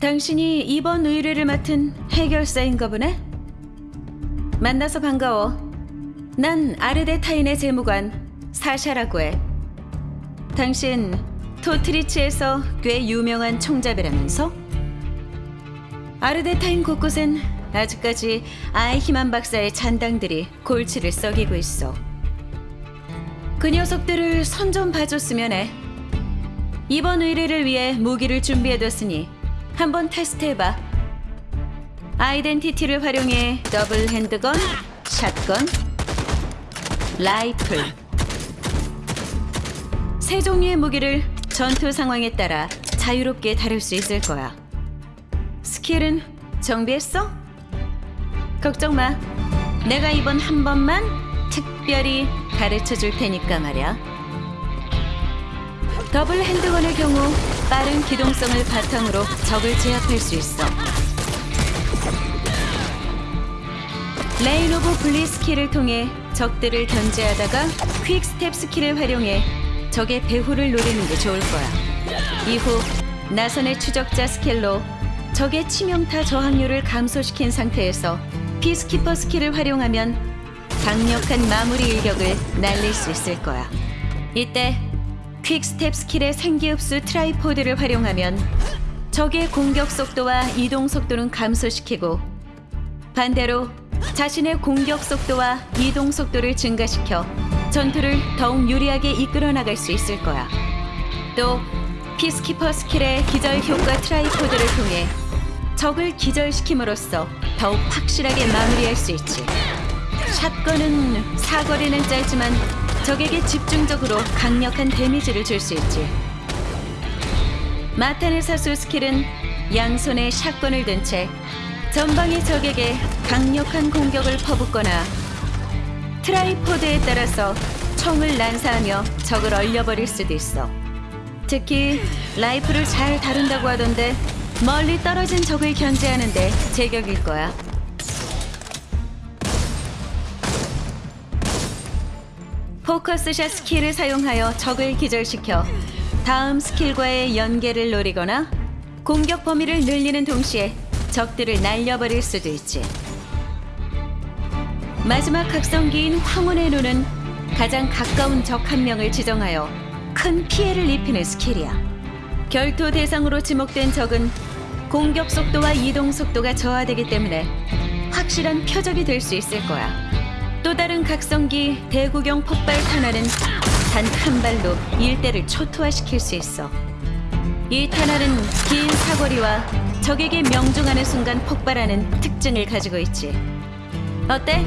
당신이 이번 의뢰를 맡은 해결사인가 보네? 만나서 반가워. 난 아르데 타인의 재무관 사샤라고 해. 당신 토트리치에서 꽤 유명한 총잡이라면서? 아르데 타인 곳곳엔 아직까지 아이히만 박사의 잔당들이 골치를 썩이고 있어. 그 녀석들을 선 좀 봐줬으면 해. 이번 의뢰를 위해 무기를 준비해뒀으니 한번 테스트해봐. identity를 활용해 double handgun, shotgun, 라이플 세 종류의 무기를 전투 상황에 따라 자유롭게 다룰 수 있을 거야. skill은 정비했어? 걱정 마. 내가 이번 한 번만 특별히 가르쳐 줄 테니까 말이야. double handgun의 경우 빠른 기동성을 바탕으로 적을 제압할 수 있어. rain of bullet skill을 통해 적들을 견제하다가 quick step skill을 활용해 적의 배후를 노리는 게 좋을 거야. 이후 나선의 추적자 skill로 적의 치명타 저항률을 감소시킨 상태에서 Peacekeeper 스킬을 활용하면 강력한 마무리 일격을 날릴 수 있을 거야. 이때 Quick Step 스킬의 생기흡수 tripod를 활용하면 적의 공격 속도와 이동 속도는 감소시키고 반대로 자신의 공격 속도와 이동 속도를 증가시켜 전투를 더욱 유리하게 이끌어 나갈 수 있을 거야. 또 Peacekeeper 스킬의 기절 효과 tripod를 통해 적을 기절시킴으로써 더욱 확실하게 마무리할 수 있지. shotgun은 사거리는 짧지만 적에게 집중적으로 강력한 데미지를 줄 수 있지. 마탄의 사수 스킬은 양손에 shotgun을 든 채 전방의 적에게 강력한 공격을 퍼붓거나 tripod에 따라서 총을 난사하며 적을 얼려버릴 수도 있어. 특히 라이플을 잘 다룬다고 하던데 멀리 떨어진 적을 견제하는데 제격일 거야. Focus Shot 스킬을 사용하여 적을 기절시켜 다음 스킬과의 연계를 노리거나 공격 범위를 늘리는 동시에 적들을 날려버릴 수도 있지. 마지막 각성기인 황혼의 눈은 가장 가까운 적 한 명을 지정하여 큰 피해를 입히는 스킬이야. 결투 대상으로 지목된 적은 공격 속도와 이동 속도가 저하되기 때문에 확실한 표적이 될 수 있을 거야. 또 다른 각성기 대구경 폭발 탄환은 단 한 발로 일대를 초토화시킬 수 있어. 이 탄환은 긴 사거리와 적에게 명중하는 순간 폭발하는 특징을 가지고 있지. 어때?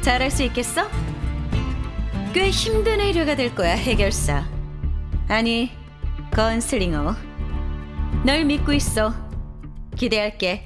잘할 수 있겠어? 꽤 힘든 의뢰가 될 거야, 해결사. 아니, 건슬링어. 널 믿고 있어. 기대할게.